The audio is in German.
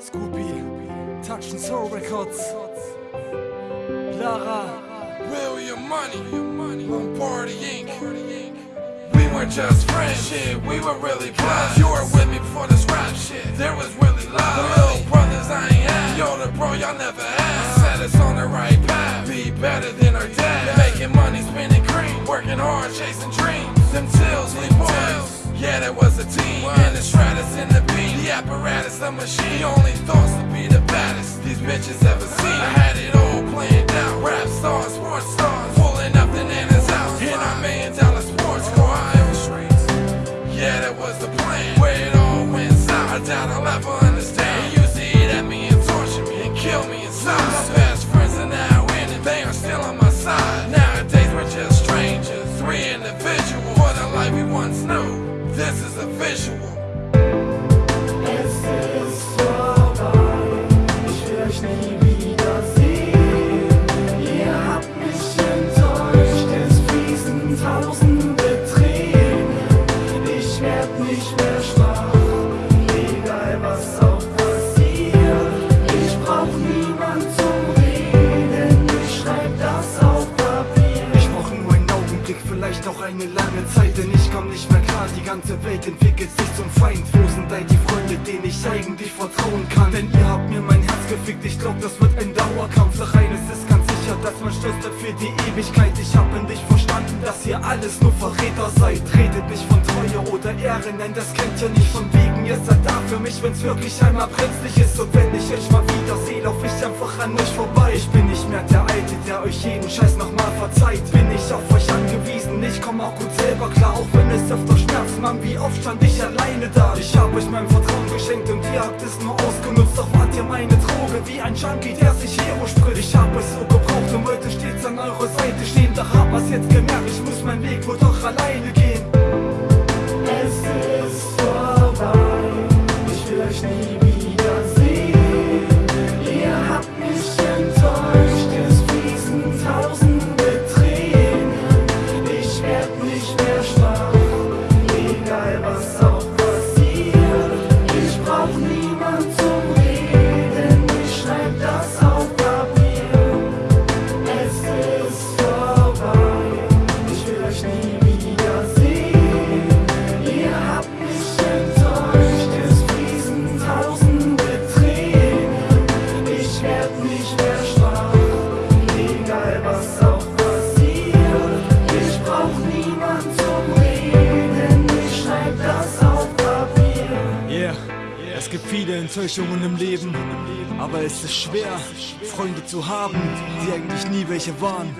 Scoopy, Touch and Soul Records, Lara, William Money, Lombardi Inc. We weren't just friends, shit, we were really blind. You were with me before this rap shit, there was really love. Little brothers I ain't had, yo, the bro y'all never had. Set us on the right path, be better than our dad. Making money, spending cream, working hard, chasing dreams. Them tills, we boys. Yeah, that was a team. And the Stratus and the apparatus, the machine. Only thoughts to be the baddest these bitches ever seen. I had it all planned out. Rap stars, sports stars, pulling up the Nana's house. In our million dollar sports car, Iowa streets. Yeah, that was the plan. Where it all went south, I doubt I'll ever understand. He used to eat at me and torture me and kill me inside. Eine lange Zeit, denn ich komm nicht mehr klar. Die ganze Welt entwickelt sich zum Feind. Wo sind all die Freunde, denen ich eigentlich vertrauen kann? Denn ihr habt mir mein Herz gefickt, ich glaub, das wird ein Dauerkampf. Doch eines ist ganz sicher, dass man stirbt für die Ewigkeit. Ich hab endlich verstanden, dass ihr alles nur Verräter seid. Redet nicht von Treue oder Ehre, nein, das kennt ihr nicht von wegen. Ihr seid da für mich, wenn's wirklich einmal brenzlig ist. Und wenn ich euch mal wiedersehe, lauf ich einfach an euch vorbei. Ich bin nicht mehr der Alte, der euch jeden Scheiß nochmal verzeiht. Bin ich auf euch angewiesen, ich komm auch gut selber klar, auch wenn es öfter schmerzt, Mann, wie oft stand ich alleine da? Ich hab euch mein Vertrauen geschenkt und ihr habt es nur ausgenutzt, doch wart ihr meine Droge, wie ein Junkie, der sich Hero spritzt. Ich hab euch so gebraucht und wollte stets an eurer Seite stehen, doch hab was jetzt gemerkt, ich muss meinen Weg wohl doch alleine gehen. Es gibt viele Enttäuschungen im Leben, aber es ist schwer, Freunde zu haben, die eigentlich nie welche waren.